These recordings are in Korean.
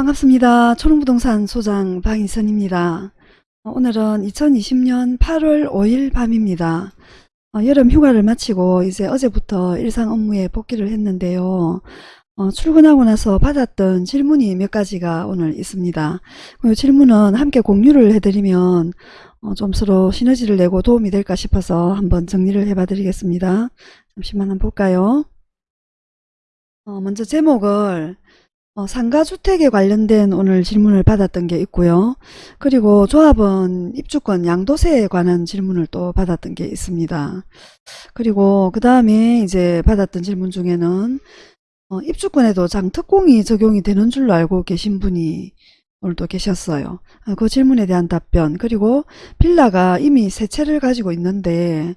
반갑습니다. 초롱부동산 소장 방희선입니다. 어, 오늘은 2020년 8월 5일 밤입니다. 어, 여름 휴가를 마치고 이제 어제부터 일상 업무에 복귀를 했는데요. 어, 출근하고 나서 받았던 질문이 몇 가지가 오늘 있습니다. 이 질문은 함께 공유를 해드리면 어, 좀 서로 시너지를 내고 도움이 될까 싶어서 한번 정리를 해봐 드리겠습니다. 잠시만 한번 볼까요? 어, 먼저 제목을 어, 상가주택에 관련된 오늘 질문을 받았던 게 있고요. 그리고 조합원 입주권 양도세에 관한 질문을 또 받았던 게 있습니다. 그리고 그 다음에 이제 받았던 질문 중에는 어, 입주권에도 장특공이 적용이 되는 줄로 알고 계신 분이 오늘도 계셨어요. 어, 그 질문에 대한 답변 그리고 빌라가 이미 세 채를 가지고 있는데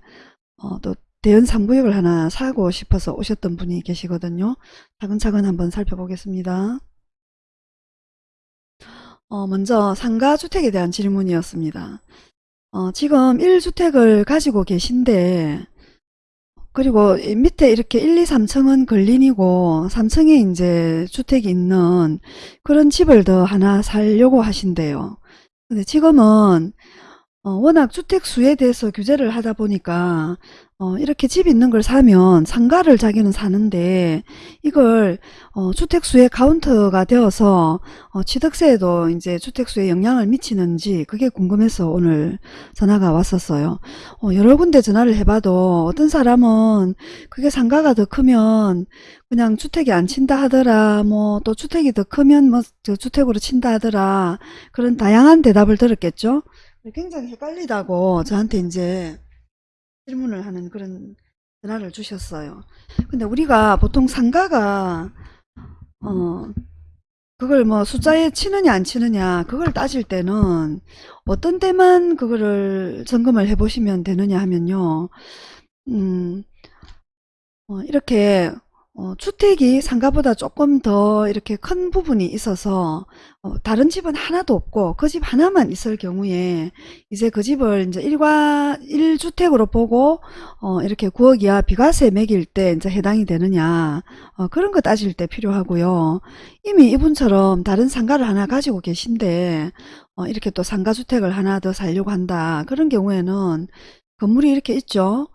어, 또 대연 3구역을 하나 사고 싶어서 오셨던 분이 계시거든요. 차근차근 한번 살펴보겠습니다. 어, 먼저 상가주택에 대한 질문이었습니다. 어, 지금 1주택을 가지고 계신데 그리고 밑에 이렇게 1, 2, 3층은 근린이고 3층에 이제 주택이 있는 그런 집을 더 하나 살려고 하신대요. 근데 지금은 어, 워낙 주택 수에 대해서 규제를 하다 보니까 어, 이렇게 집 있는 걸 사면 상가를 자기는 사는데 이걸 어, 주택수의 카운터가 되어서 어, 취득세에도 이제 주택수에 영향을 미치는지 그게 궁금해서 오늘 전화가 왔었어요. 어, 여러 군데 전화를 해봐도 어떤 사람은 그게 상가가 더 크면 그냥 주택이 안 친다 하더라 뭐 또 주택이 더 크면 뭐 주택으로 친다 하더라 그런 다양한 대답을 들었겠죠. 굉장히 헷갈리다고 저한테 이제 질문을 하는 그런 전화를 주셨어요. 근데 우리가 보통 상가가 어 그걸 뭐 숫자에 치느냐 안 치느냐 그걸 따질 때는 어떤 때만 그거를 점검을 해 보시면 되느냐 하면요. 음, 어, 이렇게 어, 주택이 상가보다 조금 더 이렇게 큰 부분이 있어서 어, 다른 집은 하나도 없고 그 집 하나만 있을 경우에 이제 그 집을 이제 일과 1주택으로 보고 어, 이렇게 9억 이하 비과세 매길 때 이제 해당이 되느냐 어, 그런 거 따질 때 필요하고요. 이미 이분처럼 다른 상가를 하나 가지고 계신데 어, 이렇게 또 상가주택을 하나 더 살려고 한다. 그런 경우에는 건물이 이렇게 있죠.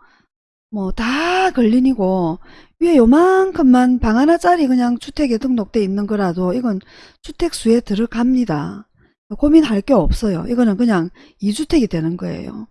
뭐 다 걸린이고 위에 요만큼만 방 하나짜리 그냥 주택에 등록돼 있는 거라도 이건 주택수에 들어갑니다. 고민할 게 없어요. 이거는 그냥 2주택이 되는 거예요.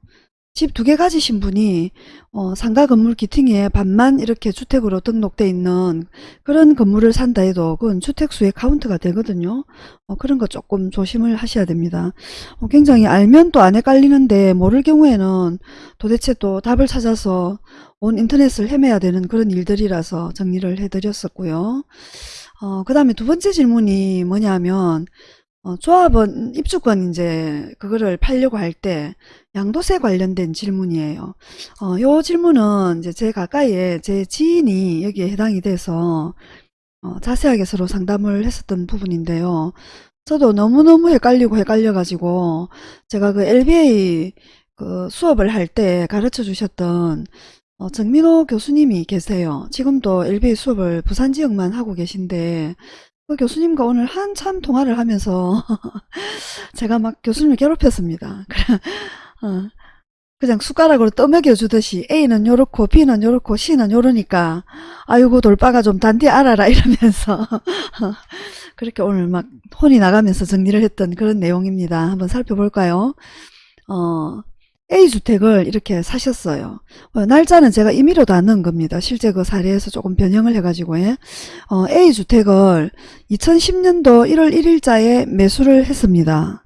집 두 개 가지신 분이 어, 상가 건물 기팅에 반만 이렇게 주택으로 등록돼 있는 그런 건물을 산다 해도 그건 주택수의 카운트가 되거든요. 어, 그런 거 조금 조심을 하셔야 됩니다. 어, 굉장히 알면 또 안 헷갈리는데 모를 경우에는 도대체 또 답을 찾아서 온 인터넷을 헤매야 되는 그런 일들이라서 정리를 해드렸었고요. 어, 그 다음에 두 번째 질문이 뭐냐면 어, 조합원 입주권 이제 그거를 팔려고 할 때 양도세 관련된 질문이에요. 어, 요 질문은 이제 제 가까이에 제 지인이 여기에 해당이 돼서 어, 자세하게 서로 상담을 했었던 부분인데요. 저도 너무너무 헷갈리고 헷갈려 가지고 제가 그 LBA 그 수업을 할 때 가르쳐 주셨던 어, 정민호 교수님이 계세요. 지금도 LBA 수업을 부산 지역만 하고 계신데 그 교수님과 오늘 한참 통화를 하면서 제가 막 교수님을 괴롭혔습니다. 어, 그냥 숟가락으로 떠먹여 주듯이 A는 요렇고 B는 요렇고 C는 요러니까 아이고 돌빠가 좀 단디 알아라 이러면서 그렇게 오늘 막 혼이 나가면서 정리를 했던 그런 내용입니다. 한번 살펴볼까요? 어, A주택을 이렇게 사셨어요. 어, 날짜는 제가 임의로 다 넣은 겁니다. 실제 그 사례에서 조금 변형을 해가지고 예. 어, A주택을 2010년도 1월 1일자에 매수를 했습니다.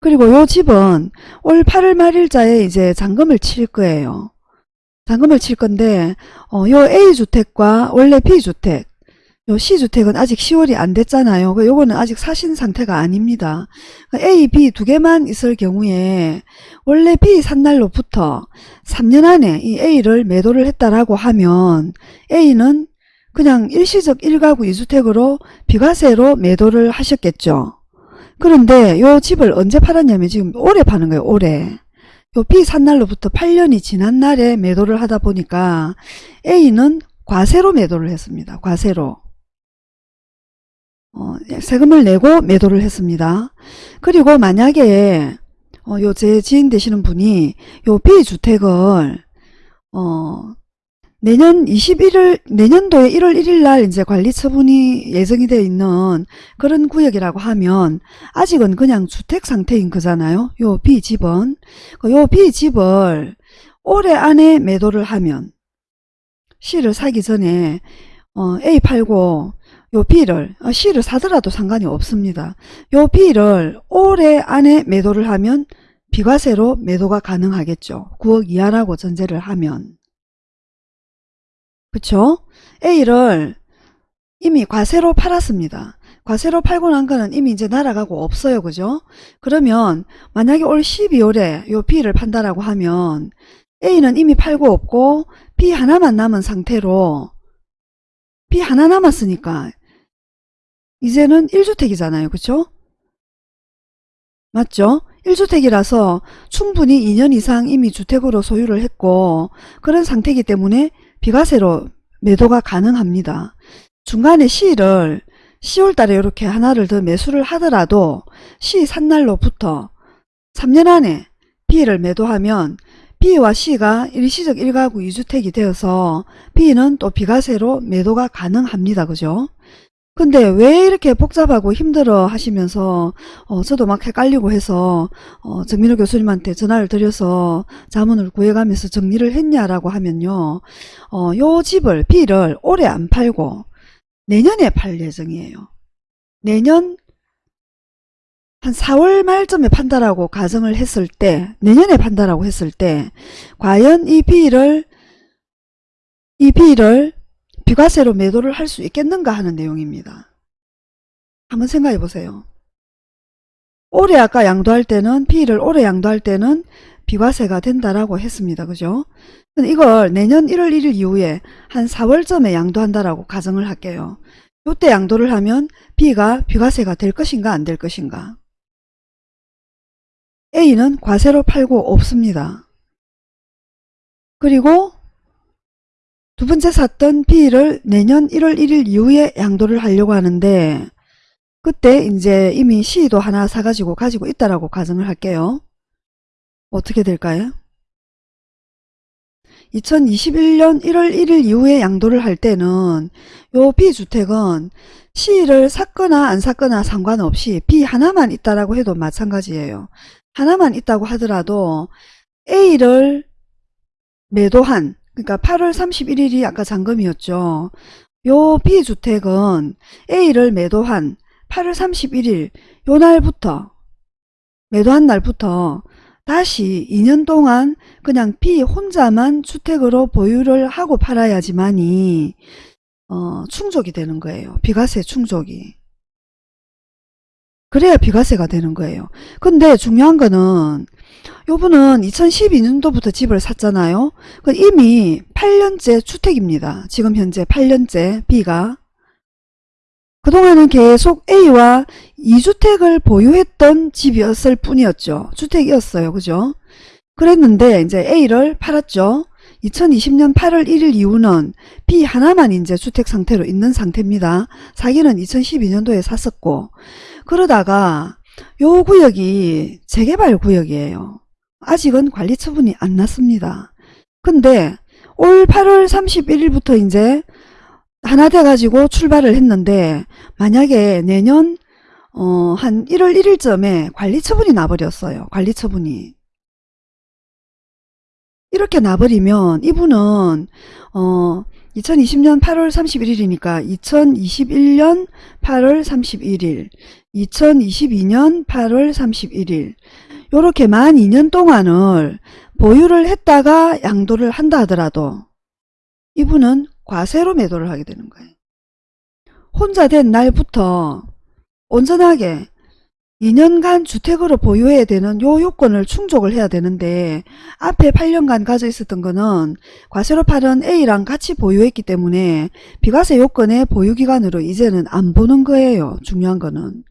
그리고 요 집은 올 8월 말일자에 이제 잔금을 칠 거예요. 잔금을 칠 건데 어, 요 A주택과 원래 B주택 요 C주택은 아직 10월이 안 됐잖아요. 그 요거는 아직 사신 상태가 아닙니다. A, B 두 개만 있을 경우에 원래 B 산 날로부터 3년 안에 이 A를 매도를 했다라고 하면 A는 그냥 일시적 1가구 2주택으로 비과세로 매도를 하셨겠죠. 그런데 요 집을 언제 팔았냐면 지금 올해 파는 거예요. 올해. 요 B 산 날로부터 8년이 지난 날에 매도를 하다 보니까 A는 과세로 매도를 했습니다. 과세로. 어, 세금을 내고 매도를 했습니다. 그리고 만약에 어, 요제 지인 되시는 분이 요 B주택을 어, 내년 21일 내년도에 1월 1일 날 이제 관리 처분이 예정이 되어 있는 그런 구역이라고 하면 아직은 그냥 주택 상태인 거잖아요. 요 B 집은 그요 B 집을 올해 안에 매도를 하면 C를 사기 전에 어, A 팔고 요 B를 어, C를 사더라도 상관이 없습니다. 요 B를 올해 안에 매도를 하면 비과세로 매도가 가능하겠죠. 9억 이하라고 전제를 하면 그쵸? A를 이미 과세로 팔았습니다. 과세로 팔고 난 거는 이미 이제 날아가고 없어요. 그죠? 그러면 만약에 올 12월에 요 B를 판다라고 하면 A는 이미 팔고 없고 B 하나만 남은 상태로 B 하나 남았으니까 이제는 1주택이잖아요. 그쵸? 맞죠? 1주택이라서 충분히 2년 이상 이미 주택으로 소유를 했고 그런 상태이기 때문에 비과세로 매도가 가능합니다. 중간에 C를 10월 달에 이렇게 하나를 더 매수를 하더라도 C 산 날로부터 3년 안에 B를 매도하면 B와 C가 일시적 1가구 2주택이 되어서 B는 또 비과세로 매도가 가능합니다. 그죠? 근데 왜 이렇게 복잡하고 힘들어 하시면서 어, 저도 막 헷갈리고 해서 어, 정민호 교수님한테 전화를 드려서 자문을 구해가면서 정리를 했냐라고 하면요. 어, 요 집을 B를 올해 안 팔고 내년에 팔 예정이에요. 내년 한 4월 말쯤에 판다라고 가정을 했을 때 내년에 판다라고 했을 때 과연 이 B를 이 B를 비과세로 매도를 할 수 있겠는가 하는 내용입니다. 한번 생각해 보세요. 올해 아까 양도할 때는 B를 올해 양도할 때는 비과세가 된다라고 했습니다. 그죠? 이걸 내년 1월 1일 이후에 한 4월쯤에 양도한다라고 가정을 할게요. 이때 양도를 하면 B가 비과세가 될 것인가 안 될 것인가? A는 과세로 팔고 없습니다. 그리고 두 번째 샀던 B를 내년 1월 1일 이후에 양도를 하려고 하는데 그때 이제 이미 C도 하나 사가지고 가지고 있다라고 가정을 할게요. 어떻게 될까요? 2021년 1월 1일 이후에 양도를 할 때는 요 B주택은 C를 샀거나 안 샀거나 상관없이 B 하나만 있다라고 해도 마찬가지예요. 하나만 있다고 하더라도 A를 매도한 그러니까 8월 31일이 아까 잔금이었죠. 요 B주택은 A를 매도한 8월 31일 요 날부터 매도한 날부터 다시 2년 동안 그냥 B 혼자만 주택으로 보유를 하고 팔아야지만이 어, 충족이 되는 거예요. 비과세 충족이. 그래야 비과세가 되는 거예요. 근데 중요한 거는 요분은 2012년도부터 집을 샀잖아요. 그 이미 8년째 주택입니다. 지금 현재 8년째 B가. 그동안은 계속 A와 2주택을 보유했던 집이었을 뿐이었죠. 주택이었어요. 그죠? 그랬는데 이제 A를 팔았죠. 2020년 8월 1일 이후는 B 하나만 이제 주택 상태로 있는 상태입니다. 사기는 2012년도에 샀었고 그러다가 요 구역이 재개발 구역이에요. 아직은 관리 처분이 안 났습니다. 근데 올 8월 31일부터 이제 하나 돼가지고 출발을 했는데 만약에 내년 어, 한 1월 1일쯤에 관리 처분이 나버렸어요. 관리 처분이. 이렇게 나버리면 이분은 어 2020년 8월 31일이니까 2021년 8월 31일 2022년 8월 31일 요렇게 만 2년 동안을 보유를 했다가 양도를 한다 하더라도 이분은 과세로 매도를 하게 되는 거예요. 혼자 된 날부터 온전하게 2년간 주택으로 보유해야 되는 요 요건을 충족을 해야 되는데 앞에 8년간 가져 있었던 거는 과세로 팔은 A랑 같이 보유했기 때문에 비과세 요건의 보유기간으로 이제는 안 보는 거예요. 중요한 거는.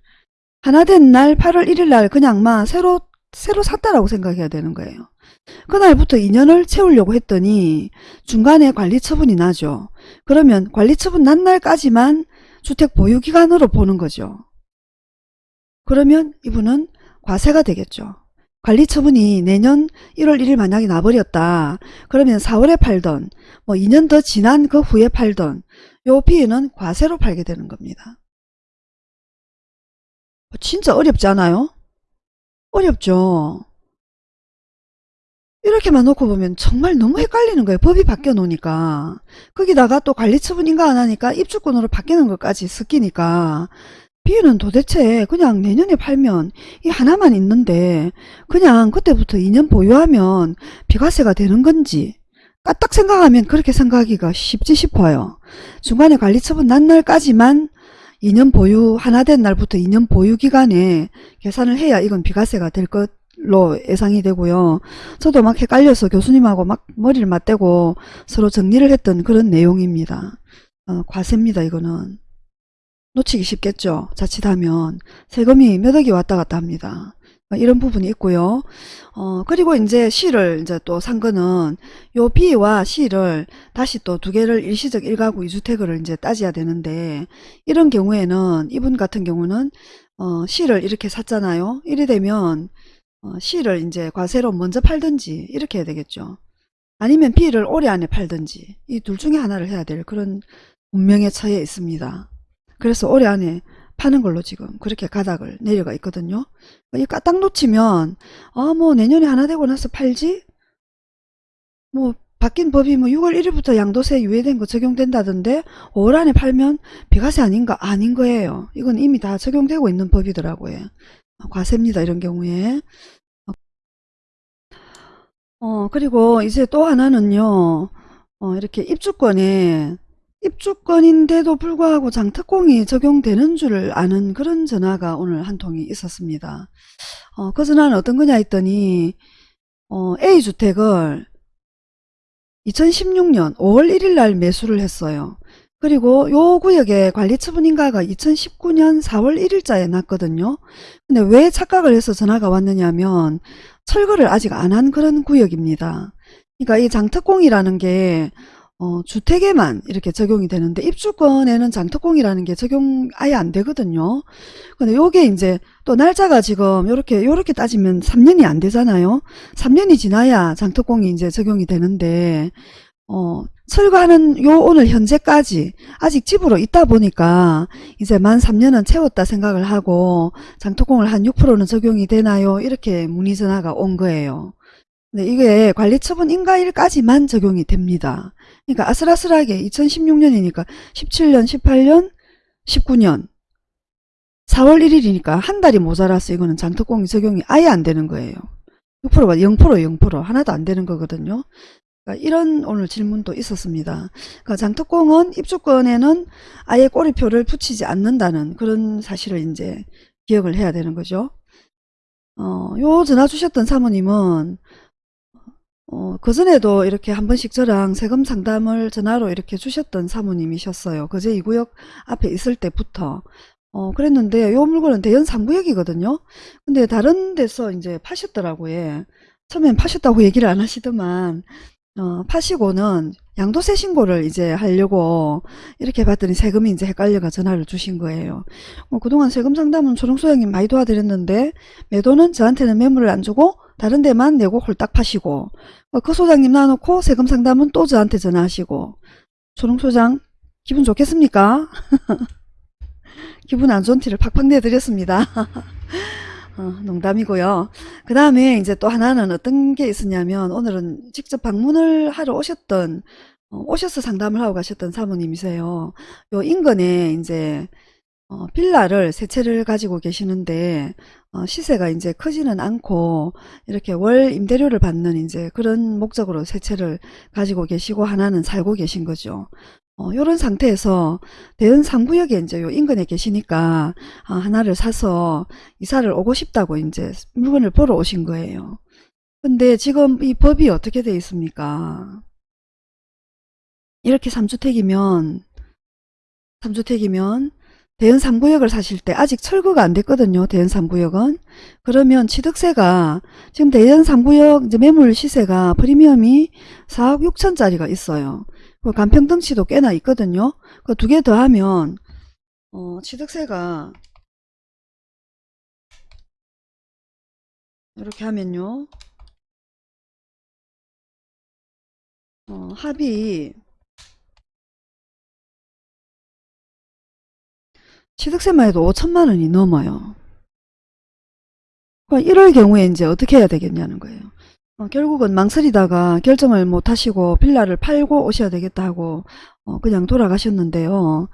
하나 된 날 8월 1일 날 그냥 막 새로 새로 샀다라고 생각해야 되는 거예요. 그날부터 2년을 채우려고 했더니 중간에 관리 처분이 나죠. 그러면 관리 처분 난 날까지만 주택 보유기간으로 보는 거죠. 그러면 이분은 과세가 되겠죠. 관리처분이 내년 1월 1일 만약에 나버렸다. 그러면 4월에 팔던 뭐 2년 더 지난 그 후에 팔던 요 비에는 과세로 팔게 되는 겁니다. 진짜 어렵지 않아요? 어렵죠. 이렇게만 놓고 보면 정말 너무 헷갈리는 거예요. 법이 바뀌어 놓으니까. 거기다가 또 관리처분인가 안 하니까 입주권으로 바뀌는 것까지 섞이니까 비는 도대체 그냥 내년에 팔면 이 하나만 있는데 그냥 그때부터 2년 보유하면 비과세가 되는 건지 까딱 생각하면 그렇게 생각하기가 쉽지 싶어요. 중간에 관리처분 난 날까지만 2년 보유 하나 된 날부터 2년 보유 기간에 계산을 해야 이건 비과세가 될 것 로 예상이 되고요. 저도 막 헷갈려서 교수님하고 막 머리를 맞대고 서로 정리를 했던 그런 내용입니다. 어, 과세입니다 이거는. 놓치기 쉽겠죠. 자칫하면 세금이 몇 억이 왔다 갔다 합니다. 어, 이런 부분이 있고요. 어, 그리고 이제 C를 이제 또 산 거는 요 B와 C를 다시 또 두 개를 일시적 1가구 2주택을 이제 따져야 되는데 이런 경우에는 이분 같은 경우는 어, C를 이렇게 샀잖아요. 이래 되면 어, C를 이제 과세로 먼저 팔든지 이렇게 해야 되겠죠. 아니면 B를 올해 안에 팔든지 이 둘 중에 하나를 해야 될 그런 운명에 처해 있습니다. 그래서 올해 안에 파는 걸로 지금 그렇게 가닥을 내려가 있거든요. 이 까딱 놓치면 아 뭐 내년에 하나 되고 나서 팔지? 뭐 바뀐 법이 뭐 6월 1일부터 양도세 유예된 거 적용된다던데 5월 안에 팔면 비과세 아닌가? 아닌 거예요. 이건 이미 다 적용되고 있는 법이더라고요. 과세입니다. 이런 경우에. 어 그리고 이제 또 하나는요. 어 이렇게 입주권에 입주권인데도 불구하고 장특공이 적용되는 줄 아는 그런 전화가 오늘 한 통이 있었습니다. 어, 그 전화는 어떤 거냐 했더니 어, A주택을 2016년 5월 1일 날 매수를 했어요. 그리고 요 구역에 관리처분인가가 2019년 4월 1일자에 났거든요. 근데 왜 착각을 해서 전화가 왔느냐면 철거를 아직 안 한 그런 구역입니다. 그러니까 이 장특공이라는 게 어, 주택에만 이렇게 적용이 되는데 입주권에는 장특공이라는 게 적용 아예 안 되거든요. 근데 요게 이제 또 날짜가 지금 요렇게 요렇게 따지면 3년이 안 되잖아요. 3년이 지나야 장특공이 이제 적용이 되는데 어, 철거하는 요 오늘 현재까지 아직 집으로 있다 보니까 이제 만 3년은 채웠다 생각을 하고 장특공을 한 6%는 적용이 되나요? 이렇게 문의 전화가 온 거예요. 네, 이게 관리처분 인가일까지만 적용이 됩니다. 그러니까 아슬아슬하게 2016년이니까 17년, 18년, 19년 4월 1일이니까 한 달이 모자라서 이거는 장특공이 적용이 아예 안 되는 거예요. 6%가 0% 0% 하나도 안 되는 거거든요. 그러니까 이런 오늘 질문도 있었습니다. 그러니까 장특공은 입주권에는 아예 꼬리표를 붙이지 않는다는 그런 사실을 이제 기억을 해야 되는 거죠. 어, 요 전화 주셨던 사모님은 어, 그전에도 이렇게 한 번씩 저랑 세금 상담을 전화로 이렇게 주셨던 사모님이셨어요. 그제 2구역 앞에 있을 때부터. 어, 그랬는데 요 물건은 대연 3구역이거든요. 근데 다른 데서 이제 파셨더라고요. 처음엔 파셨다고 얘기를 안 하시더만 어, 파시고는 양도세 신고를 이제 하려고 이렇게 봤더니 세금이 이제 헷갈려가 전화를 주신 거예요. 어, 그동안 세금 상담은 초롱소장님 많이 도와드렸는데 매도는 저한테는 매물을 안 주고 다른 데만 내고 홀딱 파시고 어, 그 소장님 놔놓고 세금 상담은 또 저한테 전화하시고 초롱소장 기분 좋겠습니까? 기분 안 좋은 티를 팍팍 내드렸습니다. 어, 농담이고요. 그 다음에 이제 또 하나는 어떤 게 있었냐면 오늘은 직접 방문을 하러 오셨던 어, 오셔서 상담을 하고 가셨던 사모님이세요. 요 인근에 이제 어, 빌라를 세 채를 가지고 계시는데 어, 시세가 이제 크지는 않고 이렇게 월 임대료를 받는 이제 그런 목적으로 세 채를 가지고 계시고 하나는 살고 계신 거죠. 어, 요런 상태에서 대연 3구역에 이제 요 인근에 계시니까 아, 하나를 사서 이사를 오고 싶다고 이제 물건을 보러 오신 거예요. 근데 지금 이 법이 어떻게 되어 있습니까? 이렇게 3주택이면 3주택이면 대연 3구역을 사실 때 아직 철거가 안 됐거든요. 대연 3구역은. 그러면 취득세가 지금 대연 3구역 이제 매물 시세가 프리미엄이 4억 6천짜리가 있어요. 그 간평등치도 꽤나 있거든요. 그 두 개 더하면 어, 취득세가 이렇게 하면요. 어, 합이 취득세만 해도 5천만 원이 넘어요. 그럼 이럴 경우에 이제 어떻게 해야 되겠냐는 거예요. 어, 결국은 망설이다가 결정을 못 하시고 빌라를 팔고 오셔야 되겠다 하고 어, 그냥 돌아가셨는데요.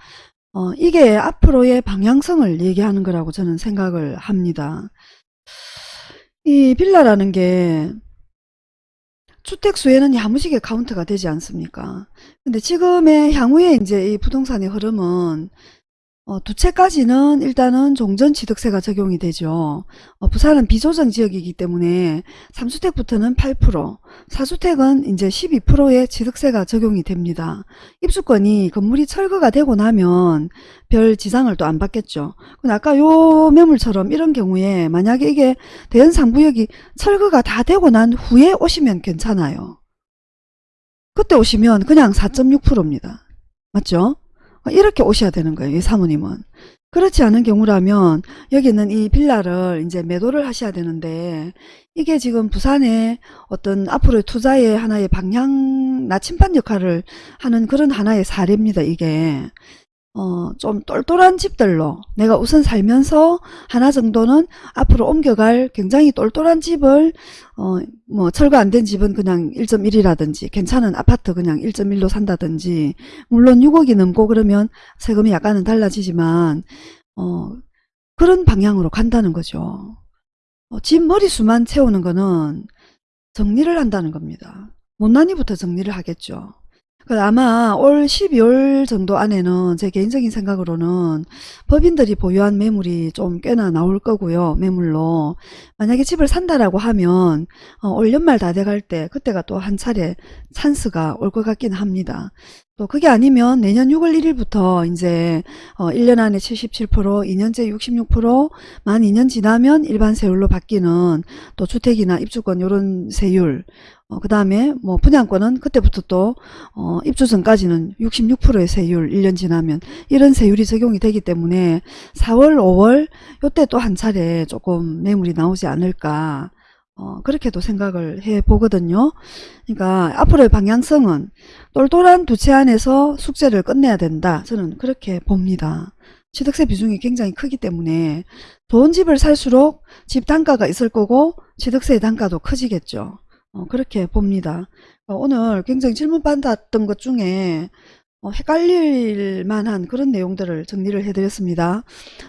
어, 이게 앞으로의 방향성을 얘기하는 거라고 저는 생각을 합니다. 이 빌라라는 게 주택수에는 야무지게 카운트가 되지 않습니까? 근데 지금의 향후에 이제 이 부동산의 흐름은 어, 두 채까지는 일단은 종전취득세가 적용이 되죠. 어, 부산은 비조정 지역이기 때문에 3주택부터는 8%, 4주택은 이제 12%의 취득세가 적용이 됩니다. 입주권이 건물이 철거가 되고 나면 별 지장을 또 안 받겠죠. 근데 아까 요 매물처럼 이런 경우에 만약에 이게 대연 상부역이 철거가 다 되고 난 후에 오시면 괜찮아요. 그때 오시면 그냥 4.6%입니다. 맞죠? 이렇게 오셔야 되는 거예요. 이 사모님은. 그렇지 않은 경우라면 여기는 이 빌라를 이제 매도를 하셔야 되는데 이게 지금 부산의 어떤 앞으로의 투자의 하나의 방향 나침반 역할을 하는 그런 하나의 사례입니다. 이게. 어, 좀 똘똘한 집들로 내가 우선 살면서 하나 정도는 앞으로 옮겨갈 굉장히 똘똘한 집을 어, 뭐 철거 안 된 집은 그냥 1.1이라든지 괜찮은 아파트 그냥 1.1로 산다든지 물론 6억이 넘고 그러면 세금이 약간은 달라지지만 어, 그런 방향으로 간다는 거죠. 어, 집 머리수만 채우는 거는 정리를 한다는 겁니다. 못난이부터 정리를 하겠죠. 그 아마 올 12월 정도 안에는 제 개인적인 생각으로는 법인들이 보유한 매물이 좀 꽤나 나올 거고요. 매물로. 만약에 집을 산다라고 하면 어, 올 연말 다 돼갈 때 그때가 또 한 차례 찬스가 올 것 같긴 합니다. 또 그게 아니면 내년 6월 1일부터 이제 어 1년 안에 77%, 2년째 66%, 만 2년 지나면 일반 세율로 바뀌는 또 주택이나 입주권 요런 세율 어, 그 다음에 뭐 분양권은 그때부터 또 어, 입주 전까지는 66%의 세율 1년 지나면 이런 세율이 적용이 되기 때문에 4월 5월 요때 또 한 차례 조금 매물이 나오지 않을까 어, 그렇게도 생각을 해 보거든요. 그러니까 앞으로의 방향성은 똘똘한 두 채 안에서 숙제를 끝내야 된다. 저는 그렇게 봅니다. 취득세 비중이 굉장히 크기 때문에 좋은 집을 살수록 집 단가가 있을 거고 취득세 단가도 커지겠죠. 어, 그렇게 봅니다. 어, 오늘 굉장히 질문 받았던 것 중에 어, 헷갈릴 만한 그런 내용들을 정리를 해드렸습니다.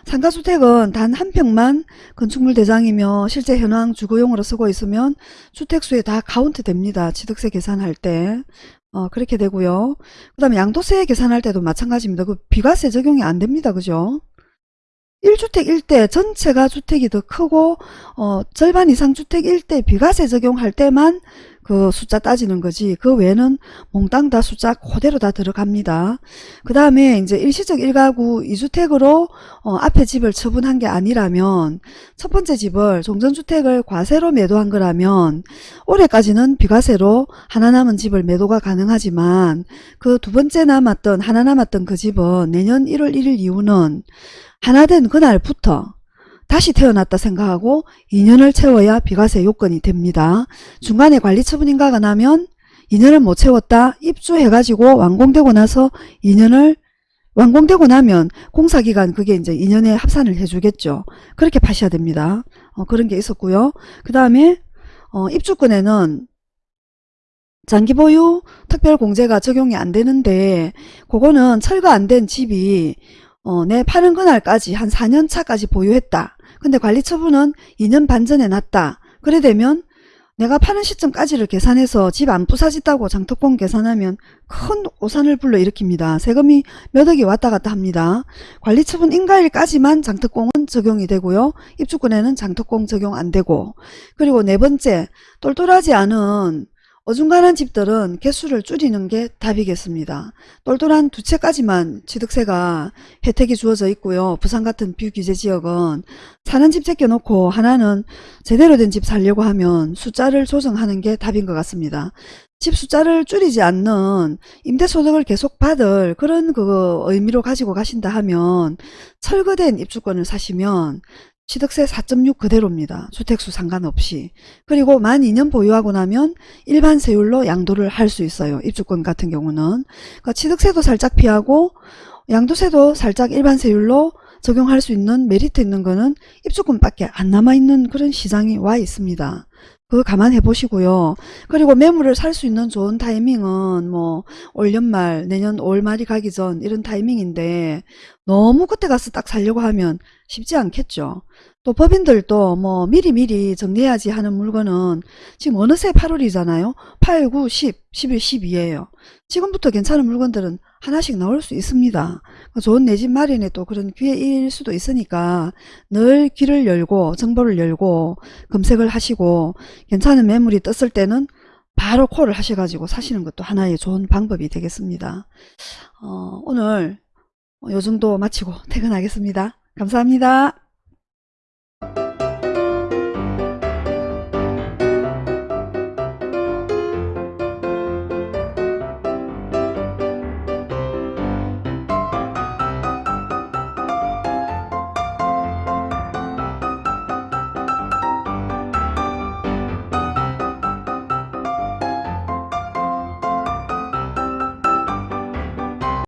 상가주택은 단 한 평만 건축물 대장이며 실제 현황 주거용으로 쓰고 있으면 주택수에 다 카운트 됩니다. 취득세 계산할 때. 어, 그렇게 되고요. 그 다음에 양도세 계산할 때도 마찬가지입니다. 그 비과세 적용이 안 됩니다. 그죠? 1주택 1대 전체가 주택이 더 크고 어, 절반 이상 주택 1대 비과세 적용할 때만 그 숫자 따지는 거지 그 외에는 몽땅 다 숫자 그대로 다 들어갑니다. 그 다음에 이제 일시적 1가구 2주택으로 어, 앞에 집을 처분한 게 아니라면 첫 번째 집을 종전주택을 과세로 매도한 거라면 올해까지는 비과세로 하나 남은 집을 매도가 가능하지만 그 두 번째 남았던 하나 남았던 그 집은 내년 1월 1일 이후는 하나 된 그날부터 다시 태어났다 생각하고 2년을 채워야 비과세 요건이 됩니다. 중간에 관리처분 인가가 나면 2년을 못 채웠다 입주해가지고 완공되고 나서 2년을 완공되고 나면 공사기간 그게 이제 2년에 합산을 해주겠죠. 그렇게 파셔야 됩니다. 어, 그런 게 있었고요. 그 다음에 어, 입주권에는 장기 보유 특별공제가 적용이 안 되는데 그거는 철거 안 된 집이 어, 내 파는 그날까지 한 4년 차까지 보유했다. 근데 관리 처분은 2년 반 전에 났다. 그래 되면 내가 파는 시점까지를 계산해서 집 안 부사졌다고 장특공 계산하면 큰 오산을 불러일으킵니다. 세금이 몇 억이 왔다 갔다 합니다. 관리처분 인가일까지만 장특공은 적용이 되고요. 입주권에는 장특공 적용 안 되고 그리고 네 번째 똘똘하지 않은 어중간한 집들은 개수를 줄이는 게 답이겠습니다. 똘똘한 두 채까지만 취득세가 혜택이 주어져 있고요. 부산 같은 비규제 지역은 사는 집 제껴놓고 하나는 제대로 된 집 살려고 하면 숫자를 조정하는 게 답인 것 같습니다. 집 숫자를 줄이지 않는 임대소득을 계속 받을 그런 그 의미로 가지고 가신다 하면 철거된 입주권을 사시면 취득세 4.6 그대로입니다. 주택수 상관없이. 그리고 만 2년 보유하고 나면 일반 세율로 양도를 할 수 있어요. 입주권 같은 경우는. 그러니까 취득세도 살짝 피하고 양도세도 살짝 일반 세율로 적용할 수 있는 메리트 있는 거는 입주권밖에 안 남아있는 그런 시장이 와 있습니다. 그거 감안해 보시고요. 그리고 매물을 살 수 있는 좋은 타이밍은 뭐 올 연말, 내년 5월 말이 가기 전 이런 타이밍인데 너무 그때 가서 딱 살려고 하면 쉽지 않겠죠. 또 법인들도 뭐 미리미리 정리해야지 하는 물건은 지금 어느새 8월이잖아요. 8, 9, 10, 11, 12예요. 지금부터 괜찮은 물건들은 하나씩 나올 수 있습니다. 좋은 내 집 마련에 또 그런 기회일 수도 있으니까 늘 귀를 열고 정보를 열고 검색을 하시고 괜찮은 매물이 떴을 때는 바로 콜을 하셔가지고 사시는 것도 하나의 좋은 방법이 되겠습니다. 어, 오늘 요 정도 마치고 퇴근하겠습니다. 감사합니다.